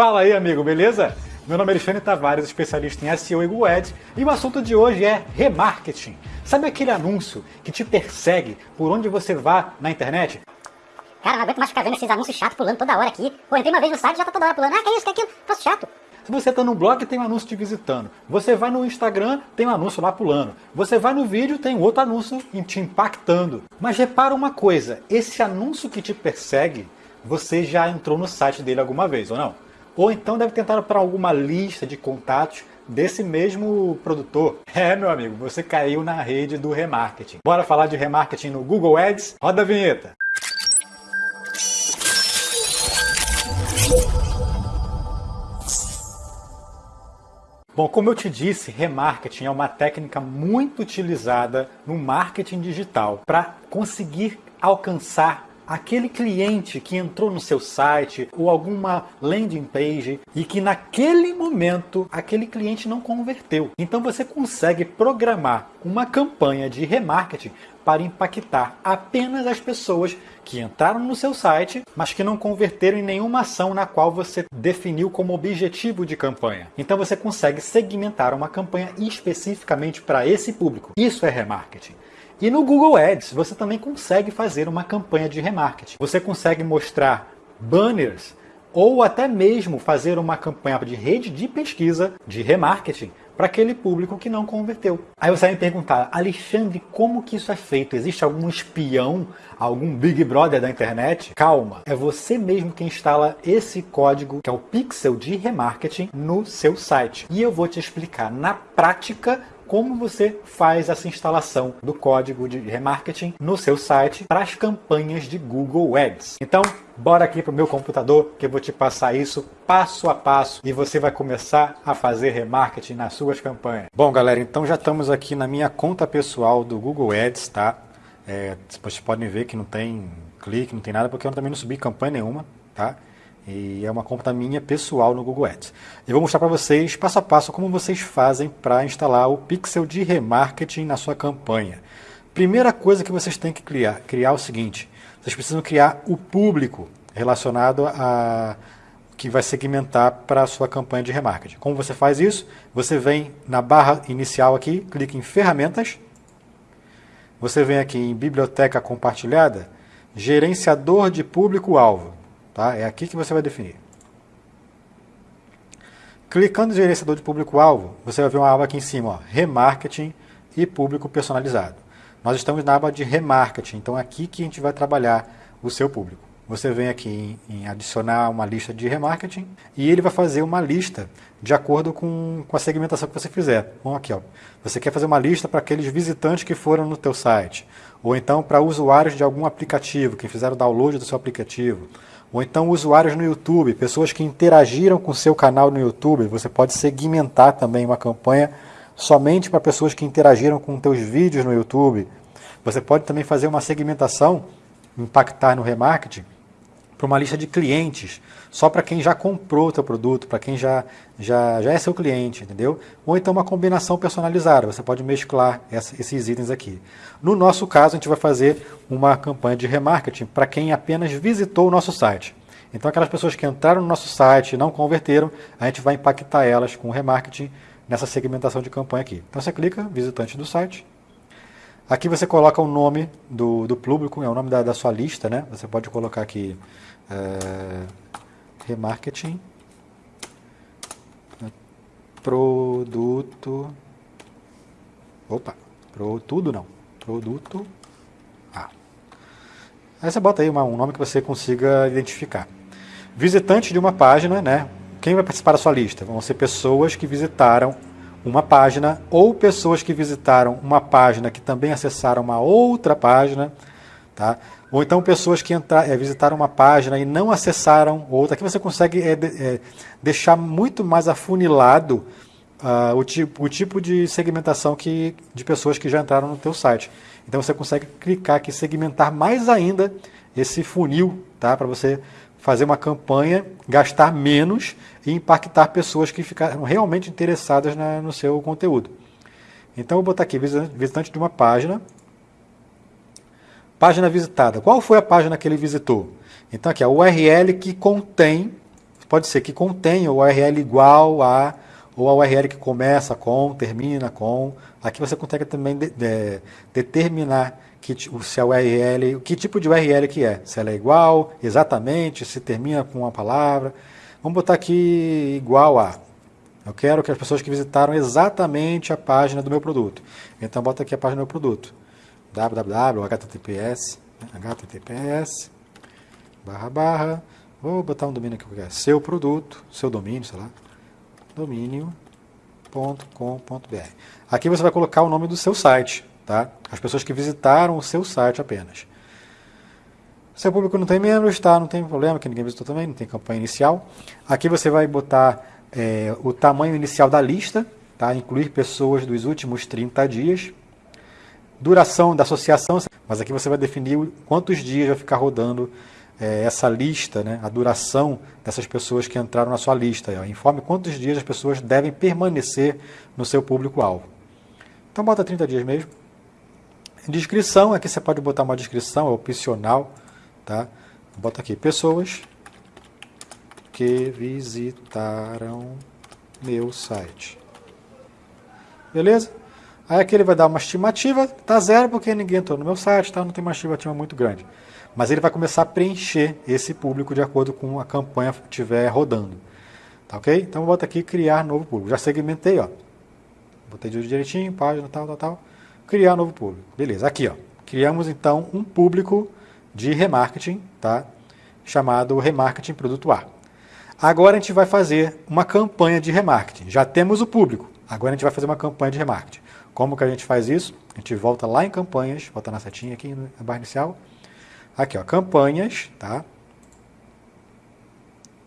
Fala aí, amigo, beleza? Meu nome é Alexandre Tavares, especialista em SEO e Google Ads, e o assunto de hoje é remarketing. Sabe aquele anúncio que te persegue por onde você vá na internet? Cara, não aguento mais ficar vendo esses anúncios chatos pulando toda hora aqui. Pô, entrei uma vez no site e já tá toda hora pulando. Ah, que isso, que aquilo, troço chato. Se você está no blog, tem um anúncio te visitando. Você vai no Instagram, tem um anúncio lá pulando. Você vai no vídeo, tem outro anúncio te impactando. Mas repara uma coisa, esse anúncio que te persegue, você já entrou no site dele alguma vez, ou não? Ou então deve tentar para alguma lista de contatos desse mesmo produtor. É, meu amigo, você caiu na rede do remarketing. Bora falar de remarketing no Google Ads? Roda a vinheta! Bom, como eu te disse, remarketing é uma técnica muito utilizada no marketing digital para conseguir alcançar aquele cliente que entrou no seu site ou alguma landing page e que naquele momento aquele cliente não converteu. Então você consegue programar uma campanha de remarketing para impactar apenas as pessoas que entraram no seu site, mas que não converteram em nenhuma ação na qual você definiu como objetivo de campanha. Então você consegue segmentar uma campanha especificamente para esse público. Isso é remarketing. E no Google Ads você também consegue fazer uma campanha de remarketing. Você consegue mostrar banners ou até mesmo fazer uma campanha de rede de pesquisa de remarketing para aquele público que não converteu. Aí você vai me perguntar, Alexandre, como que isso é feito? Existe algum espião, algum Big Brother da internet? Calma, é você mesmo que instala esse código, que é o pixel de remarketing, no seu site. E eu vou te explicar na prática como você faz essa instalação do código de remarketing no seu site para as campanhas de Google Ads. Então, bora aqui para o meu computador que eu vou te passar isso passo a passo e você vai começar a fazer remarketing nas suas campanhas. Bom, galera, então já estamos aqui na minha conta pessoal do Google Ads, tá? É, vocês podem ver que não tem clique, não tem nada, porque eu também não subi campanha nenhuma, tá? E é uma conta minha pessoal no Google Ads. Eu vou mostrar para vocês, passo a passo, como vocês fazem para instalar o pixel de remarketing na sua campanha. Primeira coisa que vocês têm que criar, criar é o seguinte, vocês precisam criar o público relacionado a que vai segmentar para a sua campanha de remarketing. Como você faz isso? Você vem na barra inicial aqui, clica em ferramentas, você vem aqui em biblioteca compartilhada, gerenciador de público-alvo. Tá? É aqui que você vai definir. Clicando no gerenciador de público-alvo, você vai ver uma aba aqui em cima, ó, remarketing e público personalizado. Nós estamos na aba de remarketing, então é aqui que a gente vai trabalhar o seu público. Você vem aqui em, em adicionar uma lista de remarketing e ele vai fazer uma lista de acordo com, com a segmentação que você fizer. Bom, aqui, ó, você quer fazer uma lista para aqueles visitantes que foram no teu site, ou então para usuários de algum aplicativo, que fizeram download do seu aplicativo, ou então usuários no YouTube, pessoas que interagiram com o seu canal no YouTube, você pode segmentar também uma campanha somente para pessoas que interagiram com teus vídeos no YouTube. Você pode também fazer uma segmentação, impactar no remarketing, para uma lista de clientes, só para quem já comprou o teu produto, para quem já, já, já é seu cliente, entendeu? Ou então uma combinação personalizada, você pode mesclar essa, esses itens aqui. No nosso caso, a gente vai fazer uma campanha de remarketing para quem apenas visitou o nosso site. Então aquelas pessoas que entraram no nosso site e não converteram, a gente vai impactar elas com remarketing nessa segmentação de campanha aqui. Então você clica, visitante do site, Aqui você coloca o nome do, do público, é o nome da, da sua lista, né? Você pode colocar aqui é, remarketing, produto, opa, pro tudo não, produto A. Aí você bota aí uma, um nome que você consiga identificar. Visitante de uma página, né? Quem vai participar da sua lista? Vão ser pessoas que visitaram uma página ou pessoas que visitaram uma página que também acessaram uma outra página, tá? Ou então pessoas que entrar, é, visitaram uma página e não acessaram outra. Aqui você consegue é, é, deixar muito mais afunilado uh, o, tipo, o tipo de segmentação que, de pessoas que já entraram no teu site. Então você consegue clicar aqui, segmentar mais ainda esse funil, tá? Para você fazer uma campanha, gastar menos e impactar pessoas que ficaram realmente interessadas na, no seu conteúdo. Então eu vou botar aqui visitante de uma página, página visitada. Qual foi a página que ele visitou? Então aqui a URL que contém pode ser que contenha URL igual a, ou a URL que começa com, termina com. Aqui você consegue também de, de, determinar que, se a URL, que tipo de URL que é. Se ela é igual, exatamente, se termina com uma palavra. Vamos botar aqui igual a. Eu quero que as pessoas que visitaram exatamente a página do meu produto. Então, bota aqui a página do meu produto. Www, https, https, barra, barra, vou botar um domínio aqui qualquer, seu produto, seu domínio, sei lá, domínio.com.br. Aqui você vai colocar o nome do seu site, tá? As pessoas que visitaram o seu site apenas. Seu público não tem membros, tá? Não tem problema, que ninguém visitou também, não tem campanha inicial. Aqui você vai botar é, o tamanho inicial da lista, tá? incluir pessoas dos últimos 30 dias, duração da associação, mas aqui você vai definir quantos dias vai ficar rodando é, essa lista, né? a duração dessas pessoas que entraram na sua lista. Ó. Informe quantos dias as pessoas devem permanecer no seu público-alvo. Então bota 30 dias mesmo. Descrição, aqui você pode botar uma descrição, é opcional. Tá? Bota aqui, pessoas que visitaram meu site. Beleza? Aí aqui ele vai dar uma estimativa, tá zero porque ninguém entrou no meu site, tá? não tem uma estimativa muito grande. Mas ele vai começar a preencher esse público de acordo com a campanha que estiver rodando. Tá ok? Então bota aqui criar novo público. Já segmentei, ó. Botei direitinho, página, tal, tal, tal. Criar novo público. Beleza, aqui, ó. Criamos então um público de remarketing, tá? Chamado remarketing produto A. Agora a gente vai fazer uma campanha de remarketing. Já temos o público, agora a gente vai fazer uma campanha de remarketing. Como que a gente faz isso? A gente volta lá em campanhas, volta na setinha aqui na barra inicial. Aqui, ó, campanhas, tá?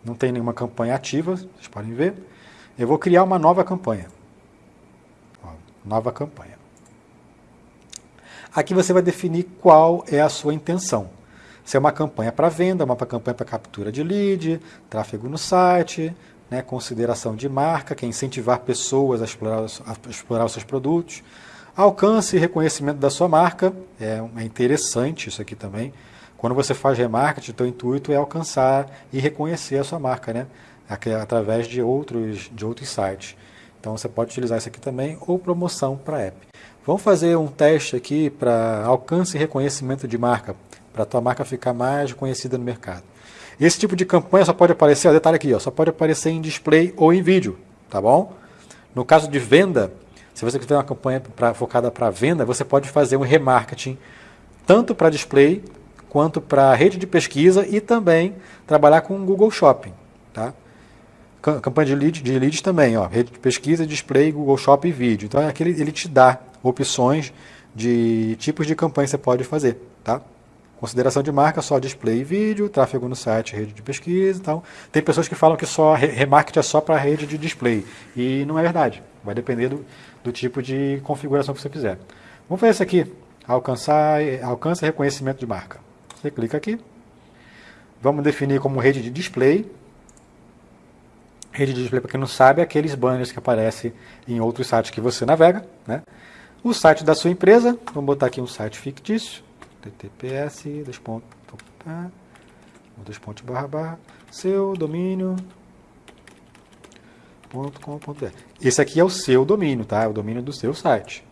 Não tem nenhuma campanha ativa, vocês podem ver. Eu vou criar uma nova campanha. Ó, nova campanha. Aqui você vai definir qual é a sua intenção. Se é uma campanha para venda, uma campanha para captura de lead, tráfego no site, né, consideração de marca, que é incentivar pessoas a explorar, a explorar os seus produtos. Alcance e reconhecimento da sua marca, é, é interessante isso aqui também. Quando você faz remarketing, o intuito é alcançar e reconhecer a sua marca, né? através de outros, de outros sites. Então você pode utilizar isso aqui também, ou promoção para app. Vamos fazer um teste aqui para alcance e reconhecimento de marca para a tua marca ficar mais conhecida no mercado. Esse tipo de campanha só pode aparecer, ó, detalhe aqui, ó, só pode aparecer em display ou em vídeo, tá bom? No caso de venda, se você quiser uma campanha pra, focada para venda, você pode fazer um remarketing tanto para display quanto para rede de pesquisa e também trabalhar com Google Shopping, tá? Campanha de, lead, de leads também, ó, rede de pesquisa, display, Google Shopping e vídeo. Então, aquele, ele te dá opções de tipos de campanha que você pode fazer, tá? Consideração de marca, só display e vídeo, tráfego no site, rede de pesquisa. Então, tem pessoas que falam que só remarketing é só para rede de display. E não é verdade. Vai depender do, do tipo de configuração que você quiser. Vamos fazer isso aqui. Alcançar, alcance e reconhecimento de marca. Você clica aqui. Vamos definir como rede de display. Rede de display, para quem não sabe, é aqueles banners que aparecem em outros sites que você navega. Né? O site da sua empresa. Vamos botar aqui um site fictício https dois pontos, dois pontos barra barra seu domínio .com.br. Esse aqui é o seu domínio, tá? É o domínio do seu site.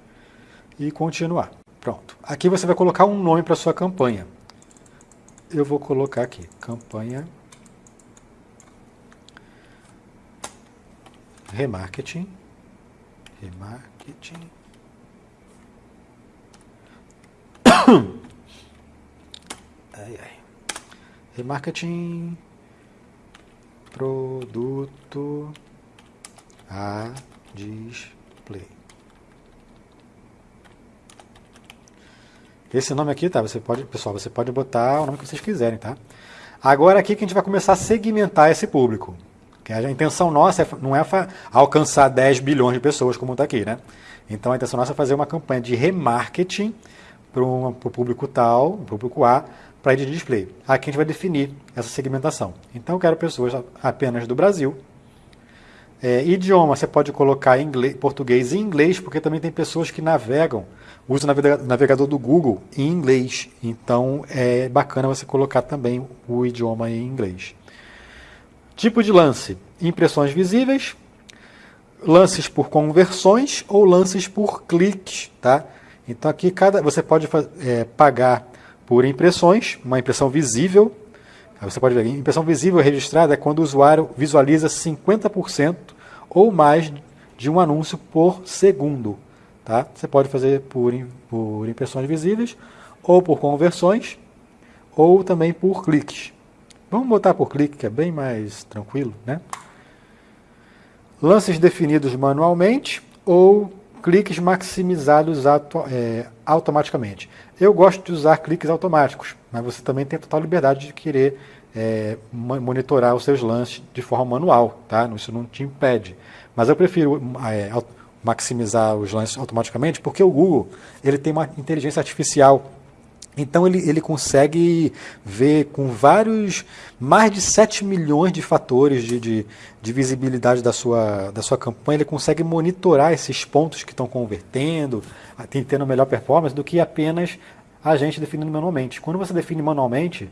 E continuar. Pronto. Aqui você vai colocar um nome para sua campanha. Eu vou colocar aqui, campanha remarketing, remarketing Remarketing. Produto a display. Esse nome aqui, tá? Você pode, pessoal, você pode botar o nome que vocês quiserem, tá? Agora aqui que a gente vai começar a segmentar esse público. Que a intenção nossa é, não é alcançar 10 bilhões de pessoas, como está aqui, né? Então a intenção nossa é fazer uma campanha de remarketing para o público tal, público A, para de display. Aqui a gente vai definir essa segmentação. Então eu quero pessoas apenas do Brasil. É, idioma, você pode colocar inglês, português e inglês, porque também tem pessoas que navegam, usam o navegador do Google em inglês. Então é bacana você colocar também o idioma em inglês. Tipo de lance: impressões visíveis, lances por conversões ou lances por cliques, tá? Então aqui cada você pode é, pagar por impressões, uma impressão visível. Você pode ver, impressão visível registrada é quando o usuário visualiza 50% ou mais de um anúncio por segundo. Tá? Você pode fazer por, por impressões visíveis, ou por conversões, ou também por cliques. Vamos botar por clique, que é bem mais tranquilo. Né? Lances definidos manualmente ou cliques maximizados é, automaticamente. Eu gosto de usar cliques automáticos, mas você também tem total liberdade de querer é, monitorar os seus lances de forma manual, tá? Isso não te impede. Mas eu prefiro é, maximizar os lances automaticamente porque o Google ele tem uma inteligência artificial então ele, ele consegue ver com vários, mais de 7 milhões de fatores de, de, de, visibilidade da sua, da sua campanha, ele consegue monitorar esses pontos que estão convertendo, tendo melhor performance, do que apenas a gente definindo manualmente. Quando você define manualmente,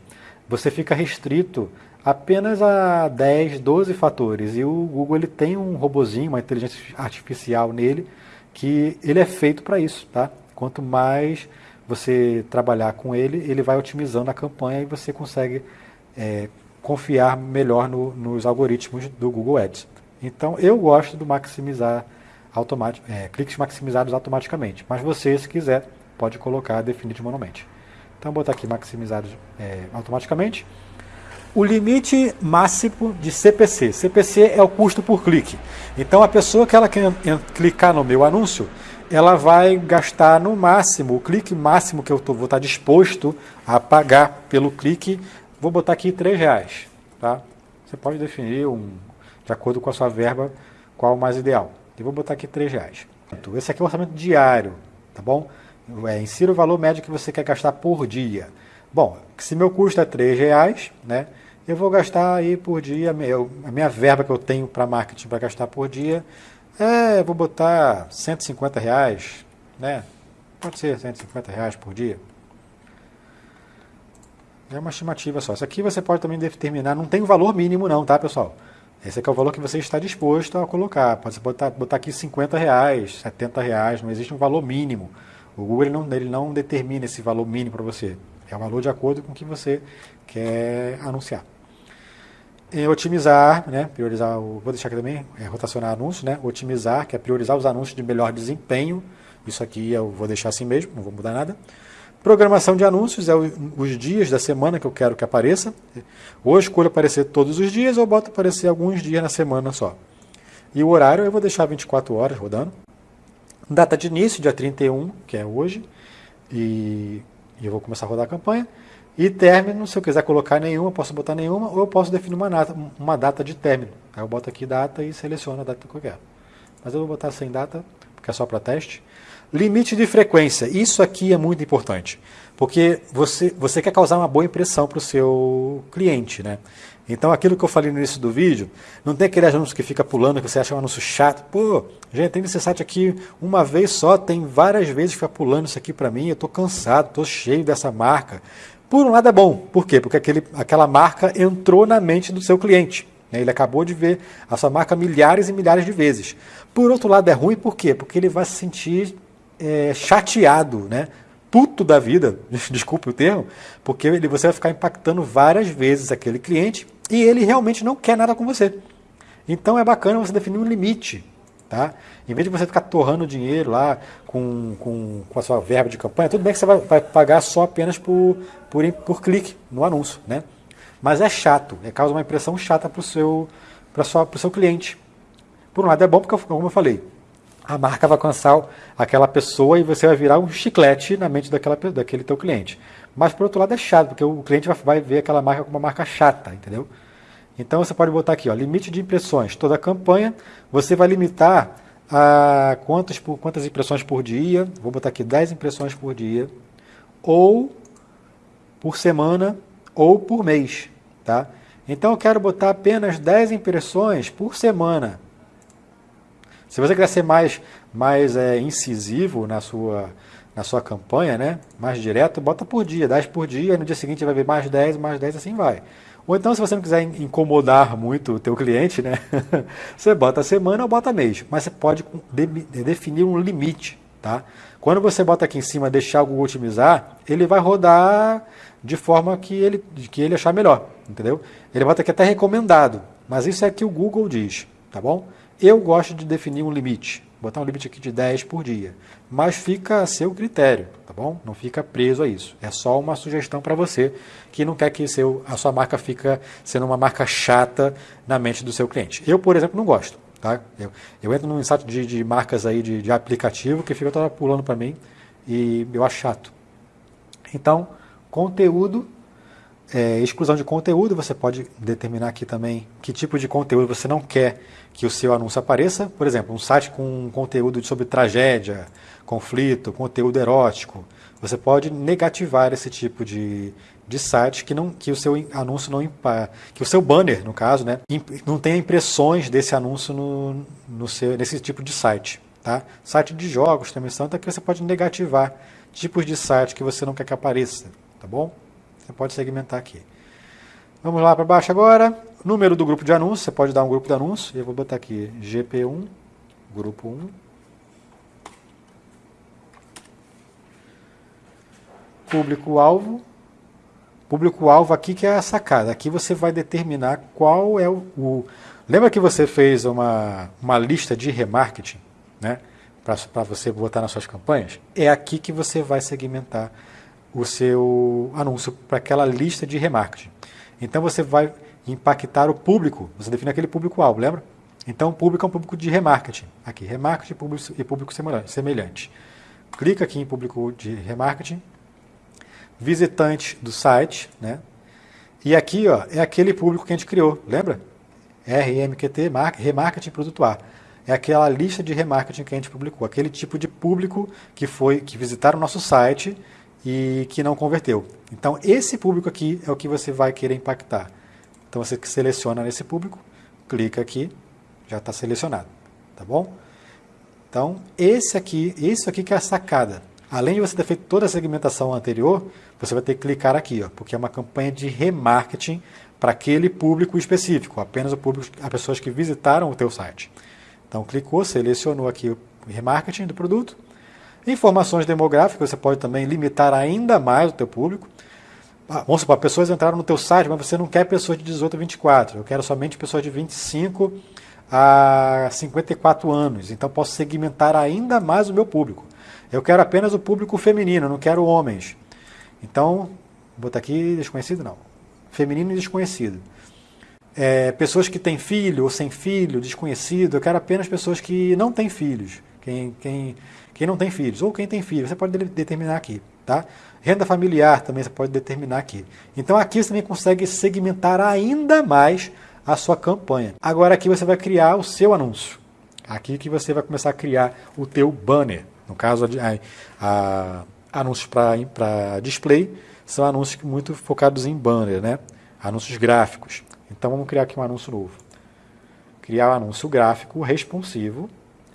você fica restrito apenas a 10, 12 fatores. E o Google ele tem um robozinho, uma inteligência artificial nele, que ele é feito para isso. Tá? Quanto mais você trabalhar com ele, ele vai otimizando a campanha e você consegue é, confiar melhor no, nos algoritmos do Google Ads. Então, eu gosto do maximizar automático, é, cliques maximizados automaticamente, mas você, se quiser, pode colocar definido manualmente. Então, vou botar aqui maximizados é, automaticamente. O limite máximo de CPC. CPC é o custo por clique. Então, a pessoa que ela quer clicar no meu anúncio, ela vai gastar no máximo, o clique máximo que eu tô, vou estar disposto a pagar pelo clique, vou botar aqui R$ reais. Tá? Você pode definir, um, de acordo com a sua verba, qual o mais ideal. Eu vou botar aqui R$ reais. Esse aqui é o orçamento diário, tá bom? É, insira o valor médio que você quer gastar por dia. Bom, se meu custo é R$ reais, né? Eu vou gastar aí por dia, a minha verba que eu tenho para marketing para gastar por dia é, vou botar 150 reais, né? Pode ser 150 reais por dia. É uma estimativa só. Isso aqui você pode também determinar, não tem um valor mínimo não, tá, pessoal? Esse aqui é o valor que você está disposto a colocar. Pode botar, botar aqui 50 reais, 70 reais, não existe um valor mínimo. O Google ele não, ele não determina esse valor mínimo para você. É o valor de acordo com o que você quer anunciar otimizar, né, priorizar, o, vou deixar aqui também, é, rotacionar anúncios, né, otimizar, que é priorizar os anúncios de melhor desempenho, isso aqui eu vou deixar assim mesmo, não vou mudar nada. Programação de anúncios é o, os dias da semana que eu quero que apareça. Ou eu escolho aparecer todos os dias ou boto aparecer alguns dias na semana só. E o horário eu vou deixar 24 horas rodando. Data de início, dia 31, que é hoje. E, e eu vou começar a rodar a campanha. E término, se eu quiser colocar nenhuma, posso botar nenhuma, ou eu posso definir uma data, uma data de término. Aí eu boto aqui data e seleciono a data que eu quero. Mas eu vou botar sem data, porque é só para teste. Limite de frequência. Isso aqui é muito importante, porque você, você quer causar uma boa impressão para o seu cliente. Né? Então, aquilo que eu falei no início do vídeo, não tem aquele anúncio que fica pulando, que você acha um anúncio chato. Pô, gente, tem esse site aqui uma vez só, tem várias vezes que fica pulando isso aqui para mim, eu estou cansado, estou cheio dessa marca. Por um lado é bom, por quê? Porque aquele, aquela marca entrou na mente do seu cliente. Né? Ele acabou de ver a sua marca milhares e milhares de vezes. Por outro lado é ruim, por quê? Porque ele vai se sentir é, chateado, né? puto da vida, desculpe o termo, porque ele, você vai ficar impactando várias vezes aquele cliente e ele realmente não quer nada com você. Então é bacana você definir um limite. Tá? Em vez de você ficar torrando dinheiro lá com, com, com a sua verba de campanha, tudo bem que você vai, vai pagar só apenas por, por, por clique no anúncio. Né? Mas é chato, é, causa uma impressão chata para o seu, seu cliente. Por um lado é bom porque, como eu falei, a marca vai alcançar aquela pessoa e você vai virar um chiclete na mente daquela, daquele teu cliente. Mas por outro lado é chato, porque o cliente vai, vai ver aquela marca como uma marca chata, entendeu? Então você pode botar aqui, ó, limite de impressões. Toda campanha você vai limitar a quantas, por, quantas impressões por dia. Vou botar aqui 10 impressões por dia. Ou por semana ou por mês. Tá? Então eu quero botar apenas 10 impressões por semana. Se você quiser ser mais, mais é, incisivo na sua, na sua campanha, né? mais direto, bota por dia, 10 por dia, no dia seguinte vai ver mais 10, mais 10, assim vai. Ou então, se você não quiser incomodar muito o teu cliente, né? você bota semana ou bota mês. Mas você pode definir um limite, tá? Quando você bota aqui em cima deixar o Google otimizar, ele vai rodar de forma que ele, que ele achar melhor, entendeu? Ele bota aqui até recomendado, mas isso é que o Google diz, tá bom? Eu gosto de definir um limite, botar um limite aqui de 10 por dia, mas fica a seu critério, tá bom? Não fica preso a isso. É só uma sugestão para você que não quer que seu, a sua marca fica sendo uma marca chata na mente do seu cliente. Eu, por exemplo, não gosto. Tá? Eu, eu entro num site de, de marcas aí de, de, aplicativo que fica toda pulando para mim e eu acho chato. Então, conteúdo, é, exclusão de conteúdo, você pode determinar aqui também que tipo de conteúdo você não quer que o seu anúncio apareça. Por exemplo, um site com conteúdo sobre tragédia, conflito, conteúdo erótico. Você pode negativar esse tipo de, de site que, não, que o seu anúncio não que o seu banner, no caso, né, não tenha impressões desse anúncio no, no seu, nesse tipo de site. Tá? Site de jogos também são, que você pode negativar tipos de site que você não quer que apareça. Tá bom? Você pode segmentar aqui. Vamos lá para baixo agora. Número do grupo de anúncios, você pode dar um grupo de anúncios. Eu vou botar aqui GP1, grupo 1. Público-alvo, Público-alvo aqui que é a sacada. Aqui você vai determinar qual é o, o... Lembra que você fez uma, uma lista de remarketing, né? Para você botar nas suas campanhas? É aqui que você vai segmentar o seu anúncio para aquela lista de remarketing. Então você vai impactar o público, você define aquele público-alvo, lembra? Então público é um público de remarketing. Aqui, remarketing público, e público semelhante. Clica aqui em público de remarketing visitante do site, né? E aqui ó, é aquele público que a gente criou, lembra? RMQT, Remarketing Produto A. É aquela lista de remarketing que a gente publicou, aquele tipo de público que foi que visitaram o nosso site e que não converteu. Então, esse público aqui é o que você vai querer impactar. Então, você seleciona nesse público, clica aqui, já está selecionado, tá bom? Então, esse aqui, isso aqui que é a sacada. Além de você ter feito toda a segmentação anterior, você vai ter que clicar aqui, ó, porque é uma campanha de remarketing para aquele público específico, apenas o público, as pessoas que visitaram o teu site. Então clicou, selecionou aqui o remarketing do produto. Informações demográficas, você pode também limitar ainda mais o teu público. Ah, vamos supor, pessoas entraram no teu site, mas você não quer pessoas de 18 a 24, eu quero somente pessoas de 25 a 54 anos. Então posso segmentar ainda mais o meu público. Eu quero apenas o público feminino, não quero homens. Então, vou botar aqui desconhecido não. Feminino e desconhecido. É, pessoas que têm filho ou sem filho, desconhecido, eu quero apenas pessoas que não têm filhos. Quem, quem, quem não tem filhos, ou quem tem filhos, você pode determinar aqui. Tá? Renda familiar também você pode determinar aqui. Então aqui você também consegue segmentar ainda mais a sua campanha. Agora aqui você vai criar o seu anúncio. Aqui que você vai começar a criar o teu banner. No caso, a, a, anúncios para display são anúncios muito focados em banner, né? anúncios gráficos. Então vamos criar aqui um anúncio novo. Criar um anúncio gráfico responsivo,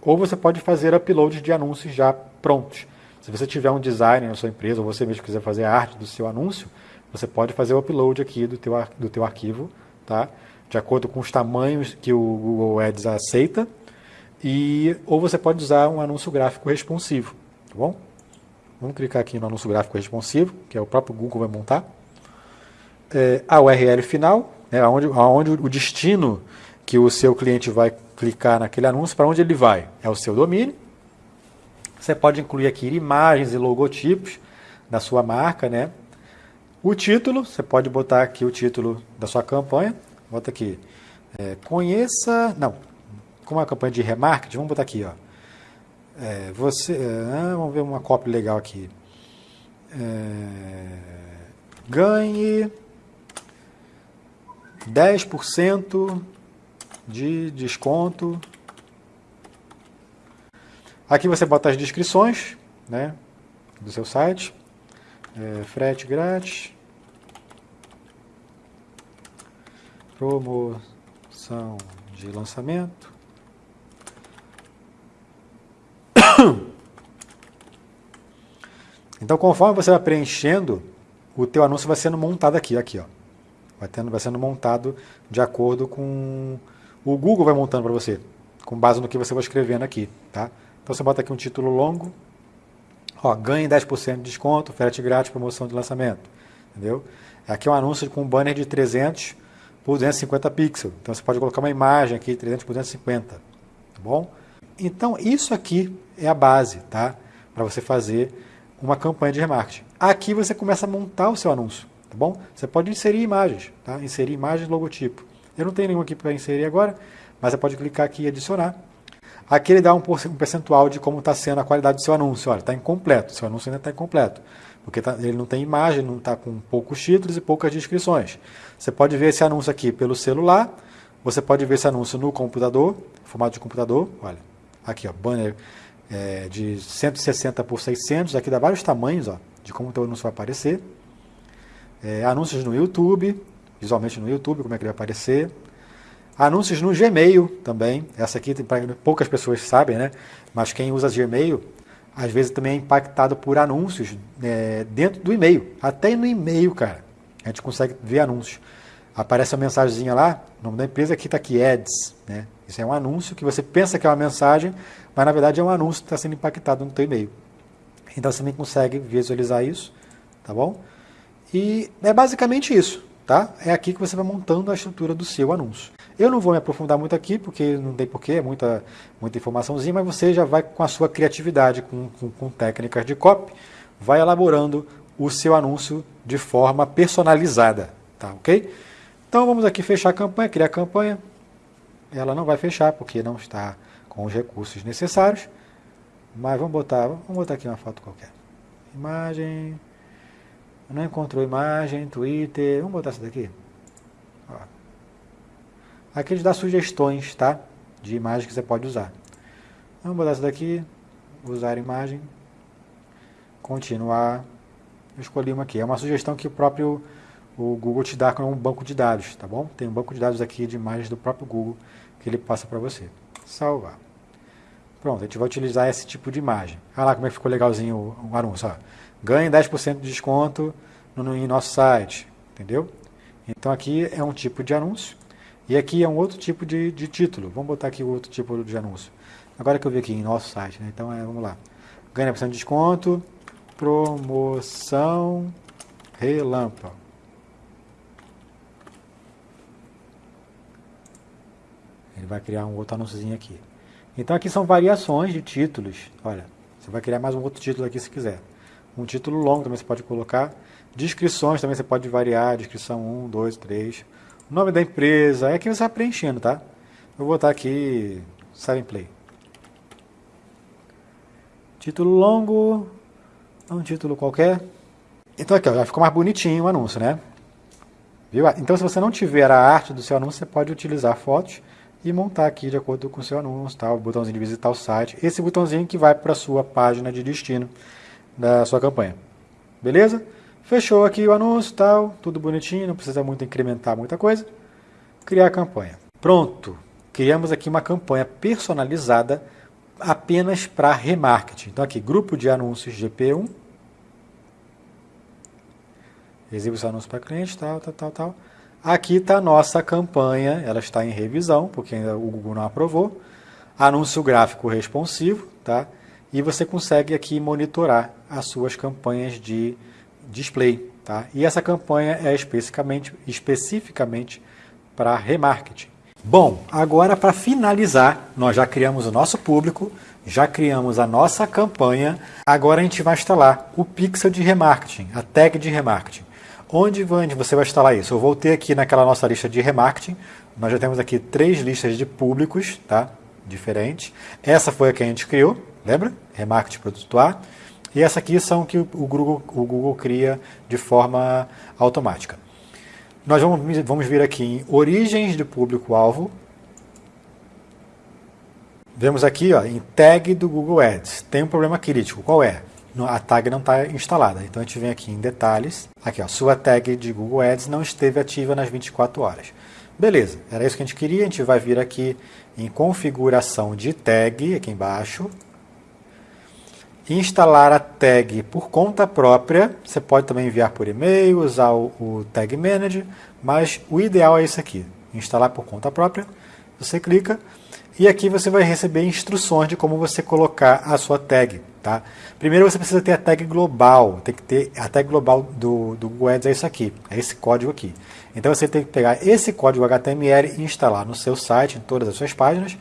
ou você pode fazer upload de anúncios já prontos. Se você tiver um designer na sua empresa, ou você mesmo quiser fazer a arte do seu anúncio, você pode fazer o upload aqui do teu, do teu arquivo, tá? de acordo com os tamanhos que o Google Ads aceita, e, ou você pode usar um anúncio gráfico responsivo, tá bom? Vamos clicar aqui no anúncio gráfico responsivo, que é o próprio Google vai montar. É, a URL final, é aonde, aonde o destino que o seu cliente vai clicar naquele anúncio, para onde ele vai? É o seu domínio. Você pode incluir aqui imagens e logotipos da sua marca, né? O título, você pode botar aqui o título da sua campanha. Bota aqui, é, conheça, não, como é uma campanha de remarketing, vamos botar aqui, ó. É, você, é, vamos ver uma cópia legal aqui. É, ganhe 10% de desconto. Aqui você bota as descrições né, do seu site. É, frete grátis. Promoção de lançamento. Então, conforme você vai preenchendo, o teu anúncio vai sendo montado aqui, aqui, ó. Vai, tendo, vai sendo montado de acordo com... O Google vai montando para você, com base no que você vai escrevendo aqui. Tá? Então você bota aqui um título longo, ó, ganhe 10% de desconto, frete grátis, promoção de lançamento. Entendeu? Aqui é um anúncio com um banner de 300 por 250 pixels. Então você pode colocar uma imagem aqui, 300 por 250. Tá bom? Então isso aqui é a base, tá? Para você fazer uma campanha de remarketing. Aqui você começa a montar o seu anúncio, tá bom? Você pode inserir imagens, tá? Inserir imagens logotipo. Eu não tenho nenhum aqui para inserir agora, mas você pode clicar aqui e adicionar. Aqui ele dá um percentual de como está sendo a qualidade do seu anúncio. Olha, está incompleto, seu anúncio ainda está incompleto, porque tá, ele não tem imagem, não está com poucos títulos e poucas descrições. Você pode ver esse anúncio aqui pelo celular, você pode ver esse anúncio no computador, formato de computador, olha, aqui ó, banner é, de 160 por 600, aqui dá vários tamanhos ó, de como o teu anúncio vai aparecer. É, anúncios no YouTube, visualmente no YouTube, como é que ele vai aparecer. Anúncios no Gmail também, essa aqui poucas pessoas sabem, né? mas quem usa Gmail, às vezes também é impactado por anúncios é, dentro do e-mail. Até no e-mail, cara, a gente consegue ver anúncios. Aparece uma mensagenzinha lá, o nome da empresa aqui está aqui, Ads. Né? Isso é um anúncio que você pensa que é uma mensagem, mas na verdade é um anúncio que está sendo impactado no teu e-mail. Então você também consegue visualizar isso, tá bom? E é basicamente isso, tá? É aqui que você vai montando a estrutura do seu anúncio. Eu não vou me aprofundar muito aqui, porque não tem porquê, é muita, muita informaçãozinha, mas você já vai com a sua criatividade, com, com, com técnicas de copy, vai elaborando o seu anúncio de forma personalizada, tá ok? Então vamos aqui fechar a campanha, criar a campanha. Ela não vai fechar porque não está com os recursos necessários. Mas vamos botar, vamos botar aqui uma foto qualquer. Imagem. Não encontrou imagem, Twitter. Vamos botar essa daqui. Ó. Aqui ele dá sugestões, tá? De imagem que você pode usar. Vamos botar essa daqui. Usar imagem. Continuar. Eu escolhi uma aqui. É uma sugestão que o próprio o Google te dá como um banco de dados, tá bom? Tem um banco de dados aqui de imagens do próprio Google que ele passa para você. Salvar. Pronto, a gente vai utilizar esse tipo de imagem. Olha lá como é que ficou legalzinho o, o anúncio. Ó. Ganhe 10% de desconto no, no, em nosso site, entendeu? Então aqui é um tipo de anúncio e aqui é um outro tipo de, de título. Vamos botar aqui outro tipo de anúncio. Agora que eu vi aqui em nosso site, né? então é, vamos lá. Ganhe 10% de desconto, promoção relâmpago. Ele vai criar um outro anúnciozinho aqui. Então aqui são variações de títulos. Olha, você vai criar mais um outro título aqui se quiser. Um título longo também você pode colocar. Descrições também você pode variar. Descrição 1, 2, 3. O nome da empresa. É aqui você vai preenchendo, tá? Eu vou botar aqui Seven Play. Título longo. Um título qualquer. Então aqui ó, já ficou mais bonitinho o anúncio, né? Viu? Então se você não tiver a arte do seu anúncio, você pode utilizar fotos e montar aqui de acordo com o seu anúncio, tá? o botãozinho de visitar o site, esse botãozinho que vai para a sua página de destino da sua campanha. Beleza? Fechou aqui o anúncio, tal, tudo bonitinho, não precisa muito incrementar muita coisa. Criar a campanha. Pronto, criamos aqui uma campanha personalizada apenas para remarketing. Então aqui, grupo de anúncios GP1, exibe o anúncio para cliente, tal, tal, tal, tal. Aqui está a nossa campanha, ela está em revisão, porque ainda o Google não aprovou. Anúncio gráfico responsivo, tá? E você consegue aqui monitorar as suas campanhas de display, tá? E essa campanha é especificamente, especificamente para remarketing. Bom, agora para finalizar, nós já criamos o nosso público, já criamos a nossa campanha, agora a gente vai instalar o pixel de remarketing, a tag de remarketing. Onde você vai instalar isso? Eu voltei aqui naquela nossa lista de remarketing. Nós já temos aqui três listas de públicos, tá? Diferentes. Essa foi a que a gente criou, lembra? Remarketing produto A. E essa aqui são que o Google, o Google cria de forma automática. Nós vamos, vamos vir aqui em origens de público-alvo. Vemos aqui ó, em tag do Google Ads. Tem um problema crítico. Qual é? a tag não está instalada. Então a gente vem aqui em detalhes, aqui ó, sua tag de Google Ads não esteve ativa nas 24 horas. Beleza, era isso que a gente queria, a gente vai vir aqui em configuração de tag, aqui embaixo, instalar a tag por conta própria. Você pode também enviar por e-mail, usar o, o Tag Manager, mas o ideal é isso aqui, instalar por conta própria. Você clica e aqui você vai receber instruções de como você colocar a sua tag. Tá? Primeiro você precisa ter a tag global, tem que ter a tag global do, do Google Ads é isso aqui, é esse código aqui. Então você tem que pegar esse código HTML e instalar no seu site, em todas as suas páginas,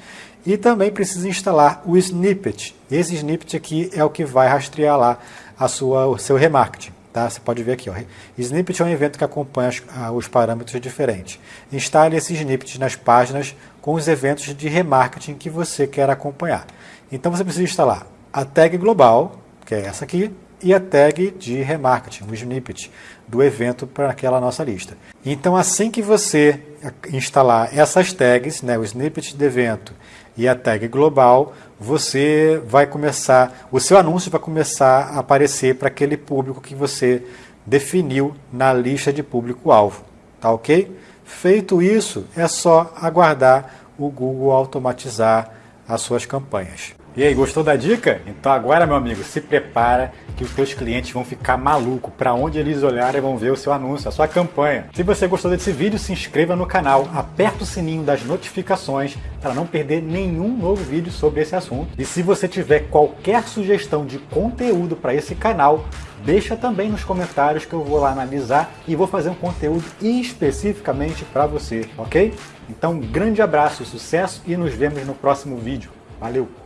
e também precisa instalar o snippet. Esse snippet aqui é o que vai rastrear lá a sua, o seu remarketing. Tá? Você pode ver aqui. Ó. Snippet é um evento que acompanha os, os parâmetros diferentes. Instale esse snippet nas páginas com os eventos de remarketing que você quer acompanhar. Então você precisa instalar a tag global, que é essa aqui, e a tag de remarketing, o snippet do evento para aquela nossa lista. Então assim que você instalar essas tags, né, o snippet de evento e a tag global, você vai começar, o seu anúncio vai começar a aparecer para aquele público que você definiu na lista de público-alvo, tá ok? Feito isso, é só aguardar o Google automatizar as suas campanhas. E aí, gostou da dica? Então agora, meu amigo, se prepara que os seus clientes vão ficar maluco. Para onde eles olharem vão ver o seu anúncio, a sua campanha. Se você gostou desse vídeo, se inscreva no canal, aperta o sininho das notificações para não perder nenhum novo vídeo sobre esse assunto. E se você tiver qualquer sugestão de conteúdo para esse canal, deixa também nos comentários que eu vou lá analisar e vou fazer um conteúdo especificamente para você, ok? Então, um grande abraço, sucesso e nos vemos no próximo vídeo. Valeu!